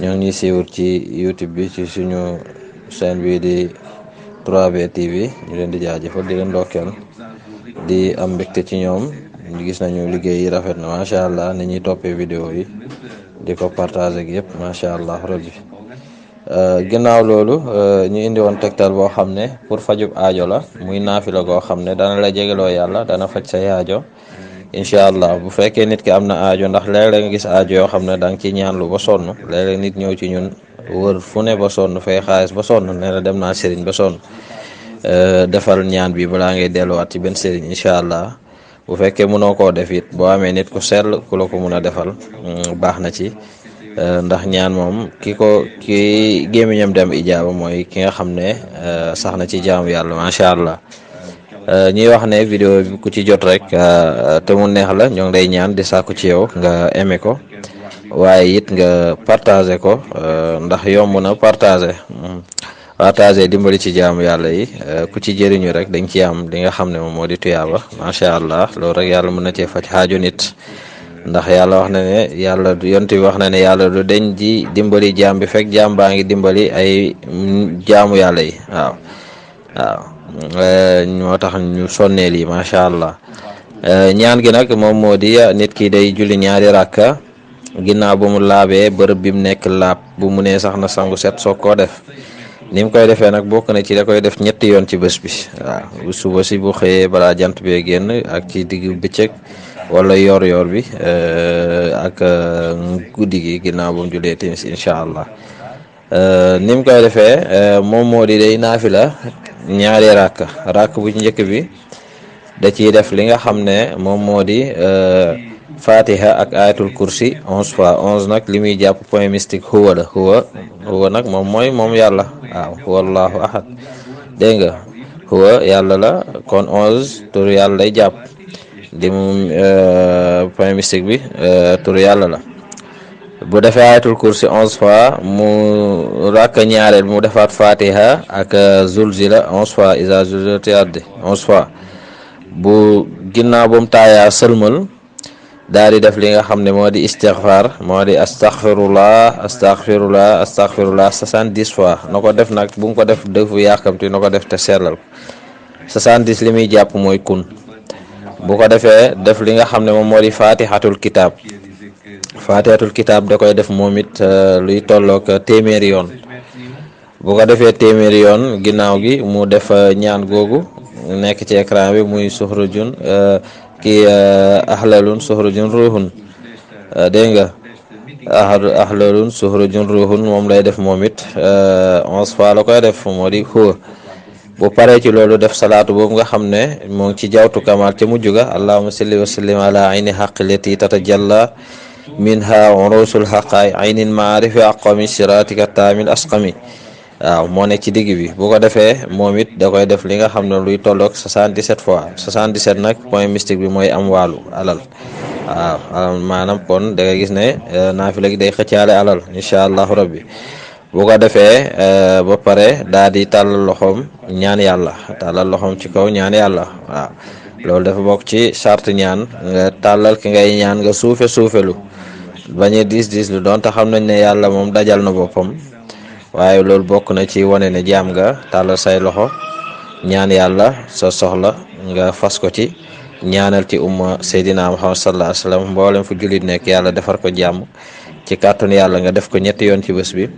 ñoo ngi siiwur ci youtube bi ci suñu chaîne bi di 3B TV ñu leen di jaajëfal di leen ndokkeel di am mbégte ci ñoom ñu gis nañu liggéey yi rafet na macha allah ni ñuy toppee vidéo yi di ko partager ak yëpp macha allah rabbi euh, ginnaaw loolu euh, ñu indi woon tegtal boo xam ne pour fajub aajo la muy naafi la goo xam ne dana la jegeloo yàlla dana faj sa yaajo incha allah bu fekkee nit ki am na aajo ndax léeg-léeg nga gis aajo yoo xam ne da nga ci ñaanlu ba sonn léeg-léeg nit ñëw ci ñun wër fu ne ba sonn fay xaalis ba sonn nee na dem naa sëriñ ba sonn defal ñaan bi balaa ngay delluwaat ci benn sëriñ incha allah bu fekkee mënoo koo def it boo amee nit ku sell ku la ko mun a defal baax na ci ndax ñaan moom ki ko ki gémmiñam dem ijaaba mooy ki nga xam ne sax na ci jaamu yàlla macha allah. ñuy wax ne vidéo bi ku ci jot rek te mu neex la ñoo ngi lay ñaan di sàkku ci yow nga aimé ko waaye it nga partagé ko ndax yomb na partagé partagé dimbali ci jaamu yàlla yi ku ci jëriñu rek dañ ci am li nga xam ne moom moo di tuyaaba macha allah loolu rek yàlla mën na cee faj xaaju nit ndax yàlla wax na ne yàlla yont bi wax na ne yàlla du deñ ji dimbali jaam bi fekk jaam baa ngi dimbali ay jaamu yàlla yi waaw waaw ñoo tax ñu sonnee lii macha allah ñaan gi nag moom moo di nit ki day julli ñaari rakka ginnaaw bu mu laabee bërëb bi mu nekk laab bu mu nee sax na sangu set soog koo def ni mu koy defee nag bokk na ci da koy def ñetti yoon ci bés bi waaw bu suba si bu xëyee balaa jant bee génn ak ci digg bëccëg wala yoor-yoor bi ak guddi gi ginnaaw bu mu jullee timis incha allah. ni mu koy defee moom moo di day naafila ñaari ràkk ràkk bu ci njëkk bi da ciy def li nga xam ne moom moo di fatiha ak ayatul kursi onze fois onze nag li muy jàpp point mystique huwa la huwa huwa nag moom mooy moom yàlla waaw huwa allahu ahad dégg nga huwa yàlla la kon onze tur yàlla lay jàpp li mu point mystique bi tur yàlla la bu defee ayatul kursi onze fois mu rakk ñaareel mu defaat fatiha ak zulzila onze fois isa zulzilati ardi onze fois bu ginnaaw ba mu taayaa sëlmal daal di def li nga xam ne moo di istixfar moo di astaxfirullah astaxfirullah astaxfirullah soixante-dix fois na ko def nag bu mu ko def defu yàkkamti na ko def te sellal 70 li muy jàpp mooy kun bu ko defee def li nga xam ne moom moo di faatixatul kitaab faatixatul kitaab da koy def moom it luy tolloog téeméeri yoon bu ko defee téeméeri yoon ginnaaw gi mu def ñaan googu nekk ci écran bi muy suxrujun kii ahlalun suxrujun ruuxun dégg nga ahlu ahlalun suxrujun ruuxun moom lay def moom it onze fois la koy def moo di huwa bu paree ci loolu def salaatu boobu nga xam ne moo ngi ci jawtu kamaal ca mujj ga allahuma salli wa sallim ala ayni xaqi lati tatajalla minha urusul xaqaay ayni maarifi aqami siratika taamil asqami waaw moo nekk ci digg bi bu ko defee moom it da koy def li nga xam ne luy tolloog 77 fois 77 nag point mystique bi mooy am waalu alal waaw maanaam kon da ngay gis ne naafila gi day xëccaale alal incha allahu rabbi bu ko defee ba pare daa di tàllal loxoom ñaan yàlla tàllal loxoom ci kaw ñaan yàlla waaw loolu dafa bokk ci charte ñaan nga tàllal ki ngay ñaan nga suufe suufelu bañ a diis diis lu doon te xam nañ ne yàlla moom dajal na boppam waaye loolu bokk na ci wane ne jaam nga tàllal say loxo ñaan yàlla sa soxla nga fas ko ci ñaanal ci umma Seydina Muhammad sallallahu alayhi wa sallam mboolem fu jullit nekk yàlla defar ko jàmm ci kàttanu yàlla nga def ko ñetti yoon ci bés bi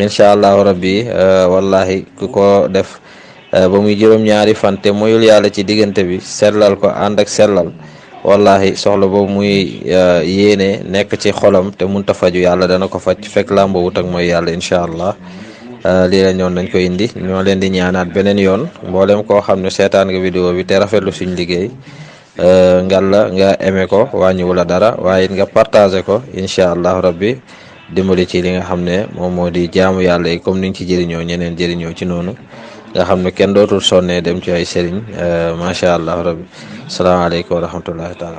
incha allahu rabbi wallahi ku ko def ba muy juróom-ñaari fan te moyul yàlla ci diggante bi sellal ko ànd ak sellal wallahi soxla boobu muy yéene nekk ci xolam te munta faju yàlla dana ko faj fekk làmbo wut ak mooy yàlla incha allah lii la ñoon dañ ko indi ñoo leen di ñaanaat beneen yoon mboolem koo xam ne seetaan nga vidéo bi te rafetlu suñ liggéey ngalla nga aimé ko wàññiwu la dara waaye it nga partagé ko incha allahu rabbi dimbali ci li nga xam ne moom moo di jaamu yàlla yi comme ni nga ci jëriñoo ñeneen jëriñoo ci noonu nga xam ne kenn dootul sonnee dem ci ay sëriñ macha allahu rabbi salaamaaleykum wa rahmatullahi taala